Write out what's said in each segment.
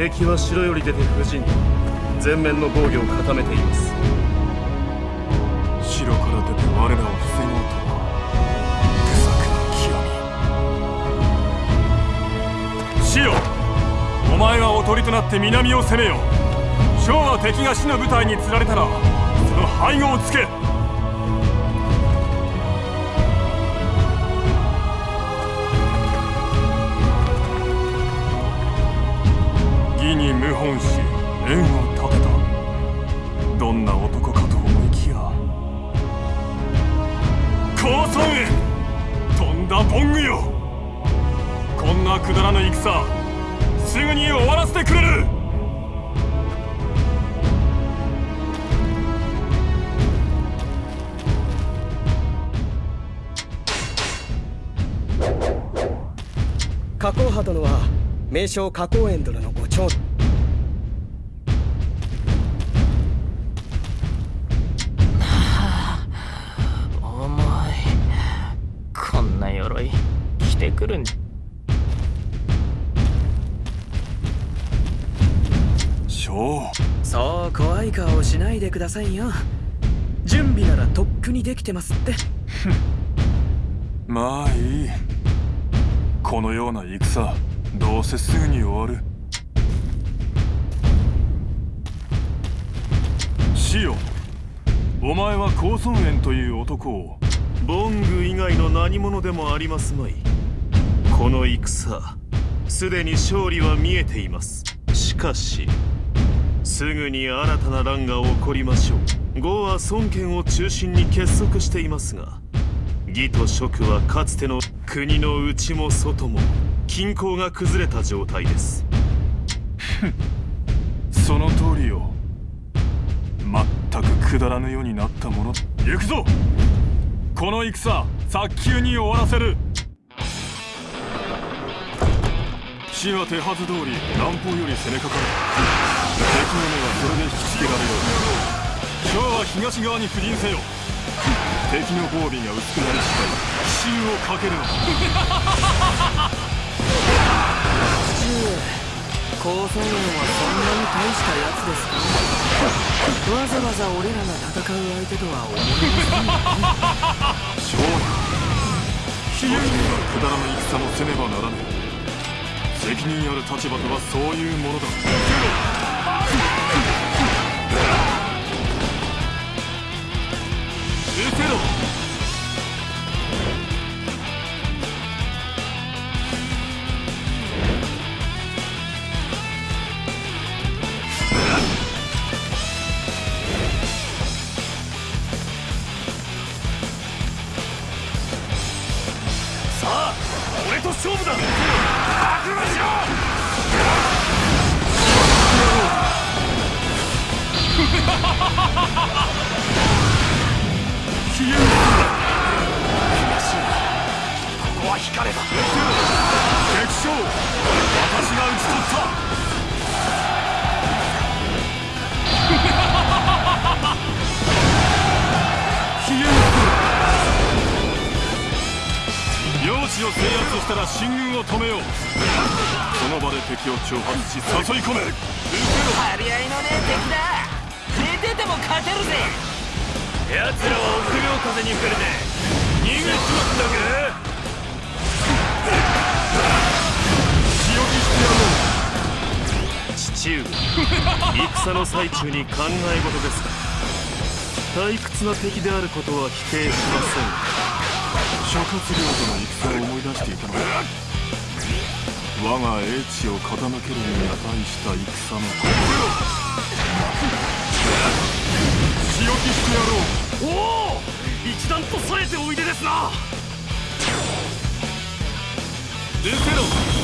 敵は城より出て不陣前面の防御を固めています。城から出て我らを防ごうとは手策の極み。シオお前はおとりとなって南を攻めよ将は敵が死の部隊に釣られたらその背後をつけに謀反し縁を立てた。どんな男かと思いきや高村へとんだボングよ。こんなくだらぬ戦すぐに終わらせてくれる。加工派殿は名称加工園殿のご長重将そう怖い顔をしないでくださいよ。準備ならとっくにできてますって。まあいい。このような戦どうせすぐに終わる。シオお前は高村園という男をボング以外の何者でもありますまい。この戦すでに勝利は見えています。しかしすぐに新たな乱が起こりましょう。呉は孫権を中心に結束していますが義と職はかつての国の内も外も均衡が崩れた状態です。その通りよ。全くくだらぬようになったもの。行くぞ！この戦早急に終わらせる。死は手はず通り南方より攻めかかる。の目はそれで引きつけられよう。今日は東側に布陣せよ。敵の防備が薄くなり次第奇襲をかけるの父上高村園はそんなに大したやつですか？わざわざ俺らが戦う相手とは思えません勝利悲劇にはくだらぬ戦もせねばならぬ責任ある立場とはそういうものだ圧したら進軍を止めよう。その場で敵を挑発し誘い込め。張り合いのねえ敵だ。出てても勝てるぜ。奴らは臆病風に触れて逃げちまったか？強気してやろう。父上戦の最中に考え事ですか？退屈な敵であることは否定しま諸葛亮との戦を思い出していたのだ。我が英知を傾けるに値した戦のこと強気してやろう。おお。一段と冴えておいでですな。出せろ。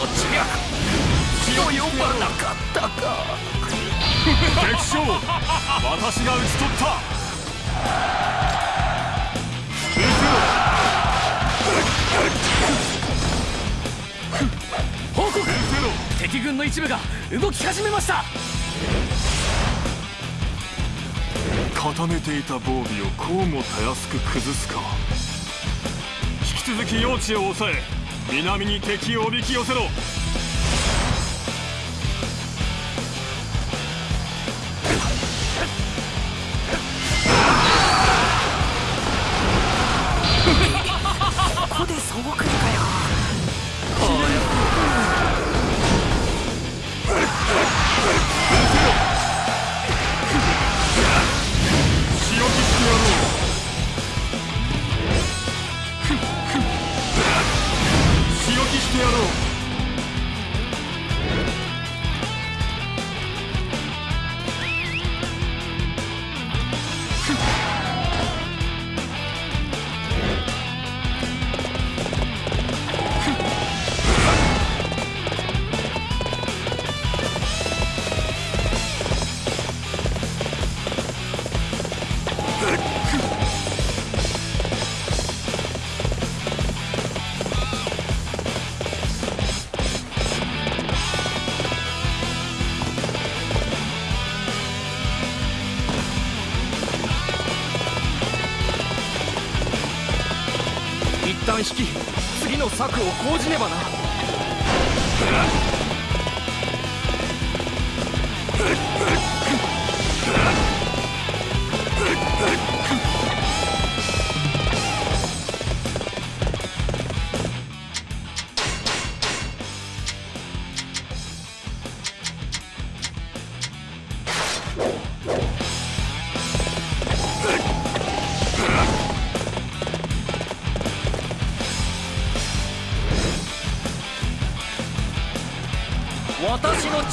の知略強よばなかったか。敵将私が討ち取った。報告。敵軍の一部が動き始めました。固めていた防備をこうもたやすく崩すか。引き続き用地を抑え南に敵をおびき寄せろ。引き次の策を講じねばな。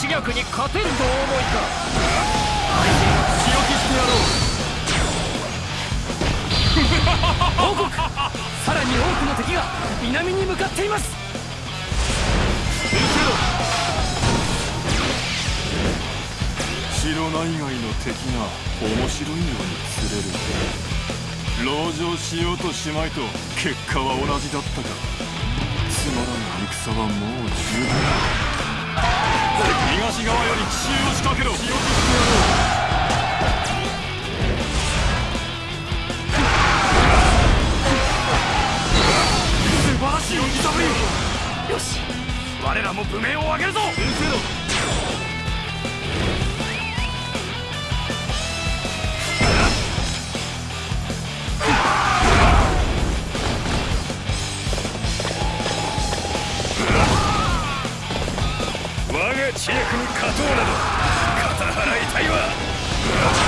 に勝てるとお思いか。仕置きしてやろう。報告さらに多くの敵が南に向かっています。城内外の敵が面白いように釣れる。籠城しようとしまいと結果は同じだったかつまらぬ戦はもう十分東側より奇襲を仕掛けろ。仕置きしてやろうよし。我らも武名を上げるぞ。先生が知略に勝とうなど肩払いたいわ。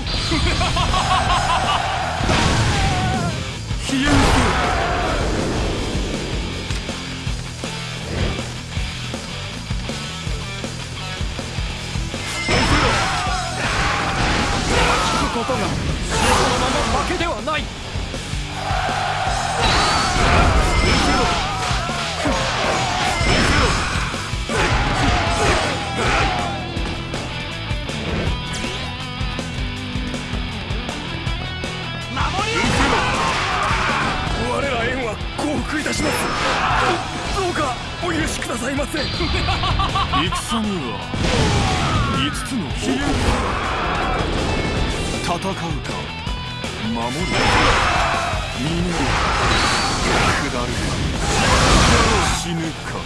負してもらおう消える聞く。ことがこのまま負けではないします。どうかお許しくださいませ。戦には5つの方向戦うか。守るか。逃げるか。下るか。死ぬか。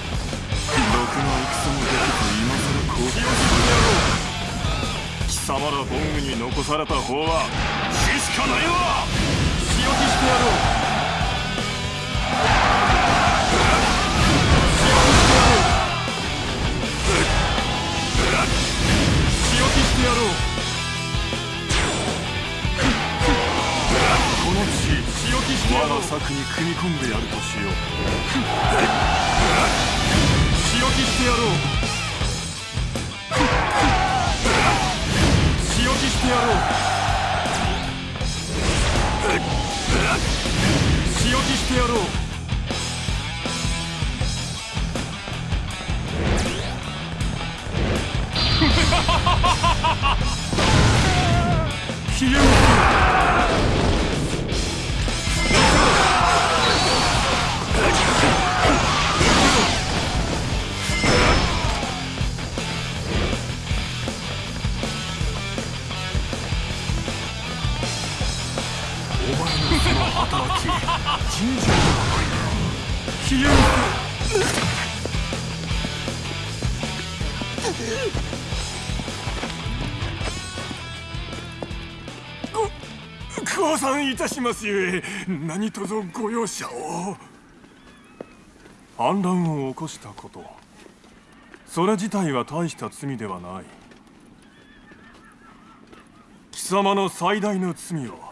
ろくな戦もできず今更降伏する貴様らボングに残された方は死しか。ないわ我が策に組み込んでやるとしよう。仕置きしてやろう。仕置きしてやろう。仕置きしてやろう。消えろお前尋常ではないな消えろご降参いたしますゆえ何卒ご容赦を。反乱を起こしたことそれ自体は大した罪ではない。貴様の最大の罪は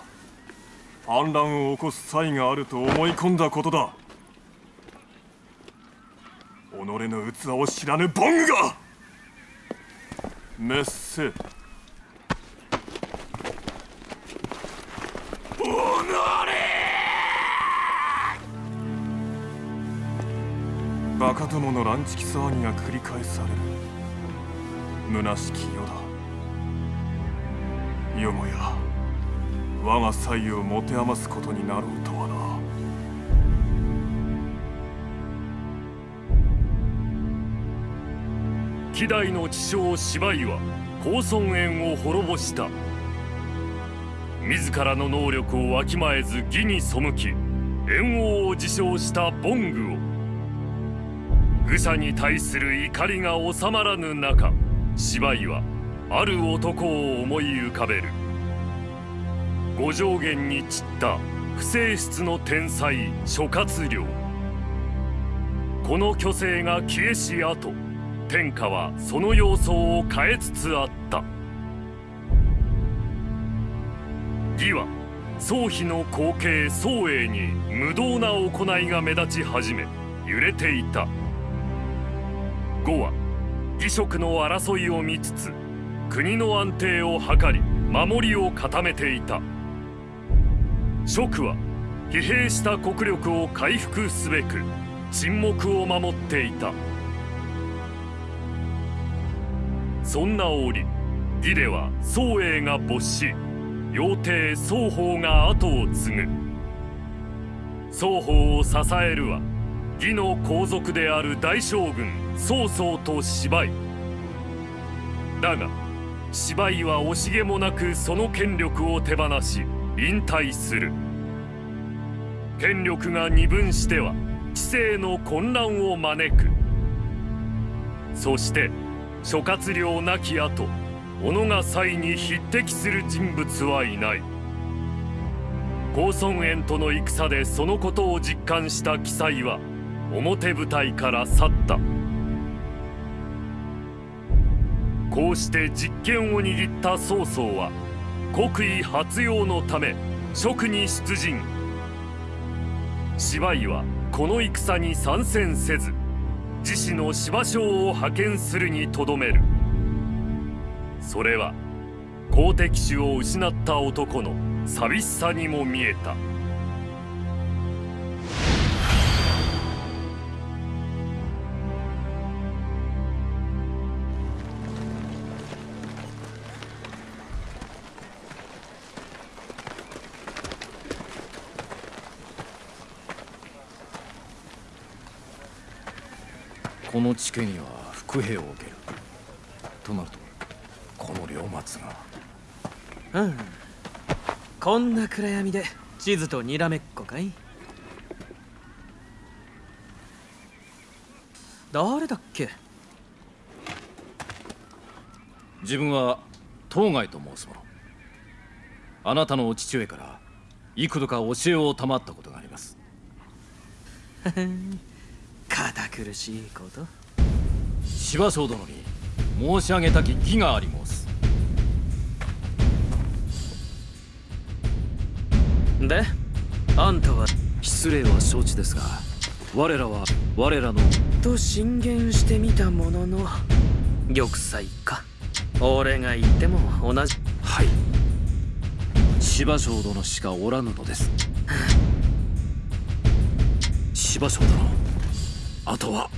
反乱を起こす際があると思い込んだことだ。己の器を知らぬボングがメッセバカどもの乱畜騒ぎが繰り返される。虚しき世だ。よもや。我が才を持て余すことになろうとはな。希代の知将芝居は高尊園を滅ぼした。自らの能力をわきまえず義に背き猿王を自称したボングを。愚者に対する怒りが収まらぬ中芝居はある男を思い浮かべる。五条原に散った不正室の天才諸葛亮。この虚勢が消えし後天下はその様相を変えつつあった。義は宗妃の後継宗英に無道な行いが目立ち始め揺れていた。呉は義職の争いを見つつ国の安定を図り守りを固めていた。蜀は疲弊した国力を回復すべく沈黙を守っていた。そんな折義では宗英が没し妖帝双方が後を継ぐ。双方を支えるは義の皇族である大将軍曹操と芝居。だが芝居は惜しげもなくその権力を手放し引退する。権力が二分しては知性の混乱を招く。そして諸葛亮亡き後小野が才に匹敵する人物はいない。高尊園との戦でそのことを実感した記載は表舞台から去った。こうして実権を握った曹操は国威発揚のため職に出陣。芝居はこの戦に参戦せず自死の芝将を派遣するにとどめる。それは好敵手を失った男の寂しさにも見えた。地家には伏兵を受ける。となるとを待つが。うん。こんな暗闇で地図とにらめっこかい？誰だっけ？自分は当該と申す者あなたのお父上から幾度か教えを賜ったことがあります。堅苦しいこと芝生殿に申し上げたき義があり申す。であんたは失礼は承知ですが我らは我らのと進言してみたものの玉砕か。俺が言っても同じ。はい。芝生殿しかおらぬのです。芝生殿あとは